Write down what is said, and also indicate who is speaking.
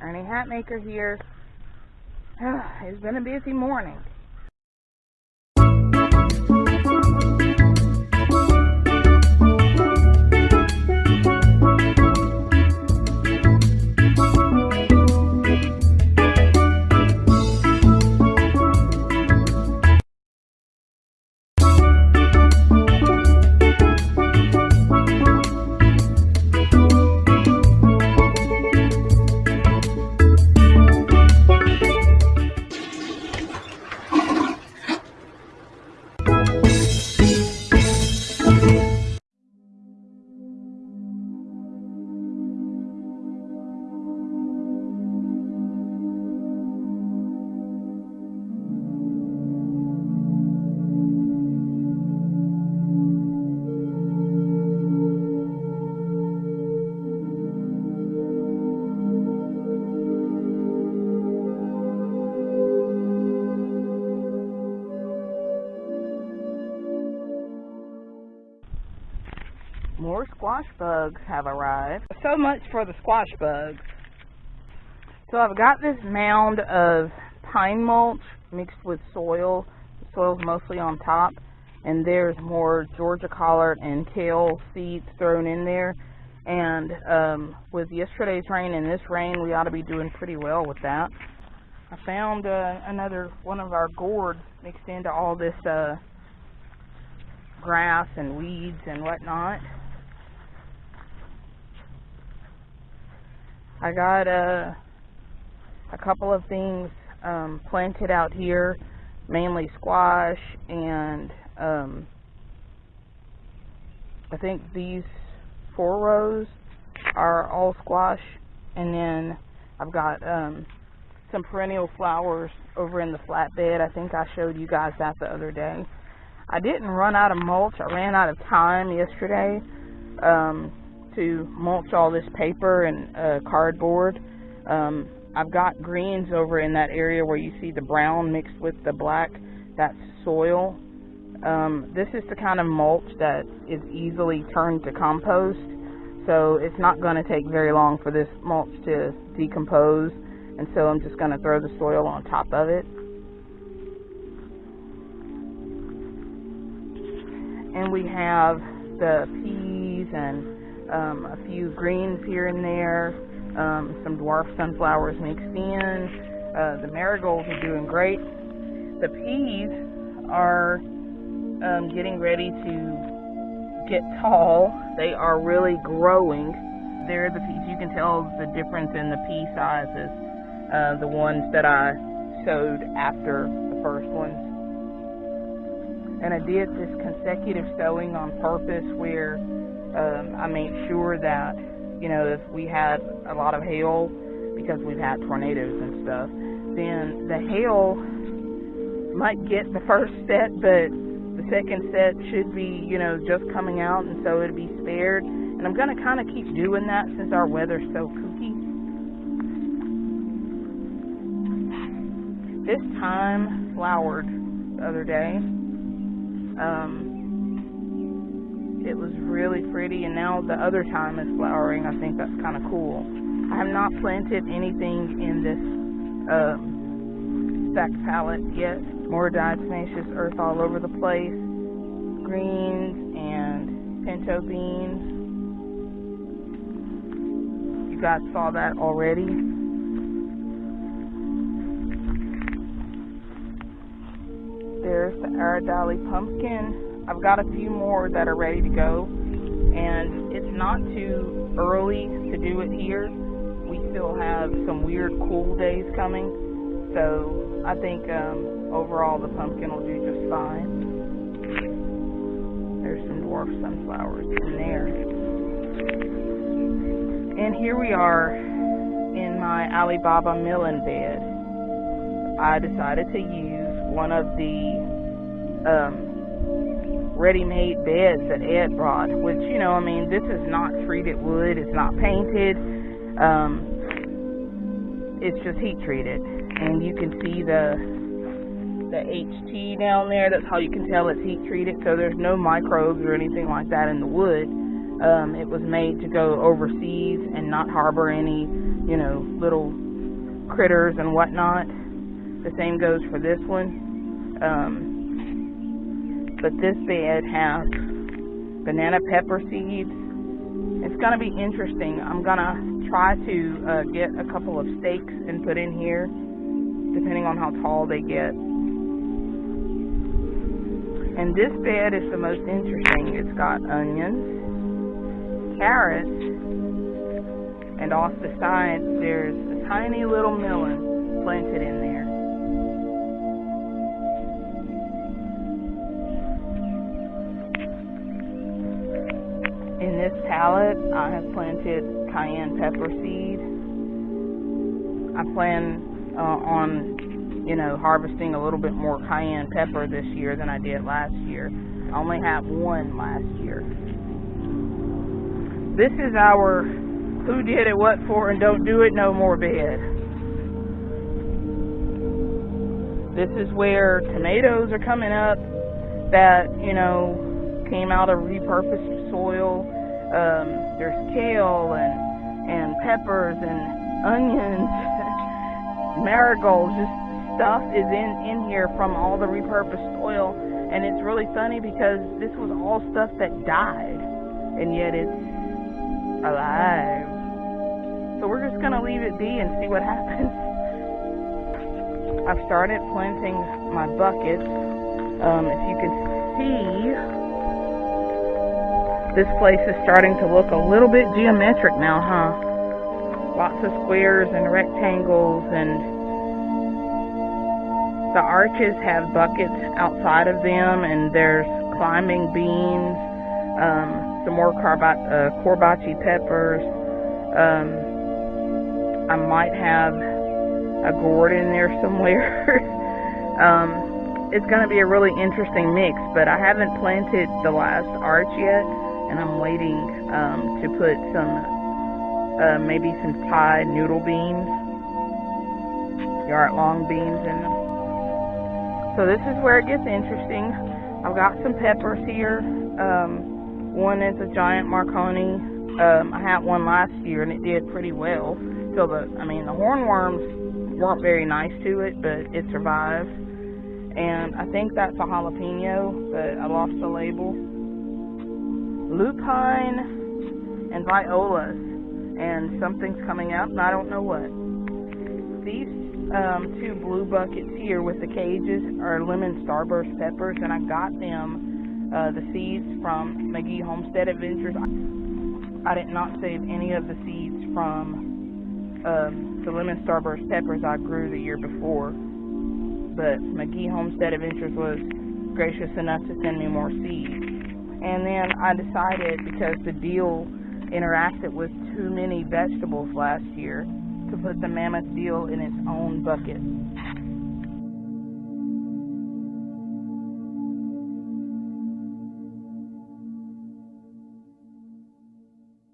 Speaker 1: Ernie Hatmaker here. it's been a busy morning. More squash bugs have arrived. So much for the squash bugs. So I've got this mound of pine mulch mixed with soil. The soil's mostly on top. And there's more Georgia collard and kale seeds thrown in there. And um, with yesterday's rain and this rain, we ought to be doing pretty well with that. I found uh, another one of our gourds mixed into all this uh, grass and weeds and whatnot. I got a, a couple of things um, planted out here, mainly squash and um, I think these four rows are all squash and then I've got um, some perennial flowers over in the flatbed. I think I showed you guys that the other day. I didn't run out of mulch. I ran out of time yesterday. Um, to mulch all this paper and uh, cardboard. Um, I've got greens over in that area where you see the brown mixed with the black. That's soil. Um, this is the kind of mulch that is easily turned to compost. So it's not going to take very long for this mulch to decompose. And so I'm just going to throw the soil on top of it. And we have the peas and um, a few greens here and there, um, some dwarf sunflowers mixed in. Uh, the marigolds are doing great. The peas are um, getting ready to get tall. They are really growing. There the peas. You can tell the difference in the pea sizes. Uh, the ones that I sowed after the first ones. And I did this consecutive sowing on purpose where um, I made sure that, you know, if we had a lot of hail, because we've had tornadoes and stuff, then the hail might get the first set, but the second set should be, you know, just coming out, and so it'd be spared. And I'm going to kind of keep doing that since our weather's so kooky. This thyme flowered the other day. Um, it was really pretty, and now the other thyme is flowering. I think that's kind of cool. I have not planted anything in this um, pallet yet. More diatomaceous earth all over the place. Greens and pinto beans. You guys saw that already. There's the Aradali pumpkin I've got a few more that are ready to go, and it's not too early to do it here. We still have some weird cool days coming, so I think um, overall the pumpkin will do just fine. There's some dwarf sunflowers in there. And here we are in my Alibaba milling bed. I decided to use one of the um, ready-made beds that Ed brought, which, you know, I mean, this is not treated wood, it's not painted, um, it's just heat treated. And you can see the, the HT down there, that's how you can tell it's heat treated, so there's no microbes or anything like that in the wood. Um, it was made to go overseas and not harbor any, you know, little critters and whatnot. The same goes for this one. Um, but this bed has banana pepper seeds. It's going to be interesting. I'm going to try to uh, get a couple of stakes and put in here, depending on how tall they get. And this bed is the most interesting. It's got onions, carrots, and off the side there's a tiny little melon planted in there. I have planted cayenne pepper seed. I plan uh, on, you know, harvesting a little bit more cayenne pepper this year than I did last year. I only had one last year. This is our who did it, what for, and don't do it no more bed. This is where tomatoes are coming up that, you know, came out of repurposed soil. Um, there's kale and and peppers and onions, marigolds. Just stuff is in in here from all the repurposed soil, and it's really funny because this was all stuff that died, and yet it's alive. So we're just gonna leave it be and see what happens. I've started planting my buckets. Um, if you can see this place is starting to look a little bit geometric now, huh? Lots of squares and rectangles and the arches have buckets outside of them and there's climbing beans, um, some more carba uh, Corbaci peppers. Um, I might have a gourd in there somewhere. um, it's going to be a really interesting mix, but I haven't planted the last arch yet and I'm waiting um, to put some, uh, maybe some Thai noodle beans, yard long beans in them. So this is where it gets interesting. I've got some peppers here. Um, one is a giant Marconi. Um, I had one last year and it did pretty well. So the, I mean, the hornworms weren't very nice to it, but it survived. And I think that's a jalapeno, but I lost the label lupine and violas, and something's coming up, and I don't know what. These um, two blue buckets here with the cages are lemon starburst peppers, and I got them, uh, the seeds from McGee Homestead Adventures. I did not save any of the seeds from um, the lemon starburst peppers I grew the year before, but McGee Homestead Adventures was gracious enough to send me more seeds. And then I decided because the dill interacted with too many vegetables last year to put the mammoth dill in its own bucket.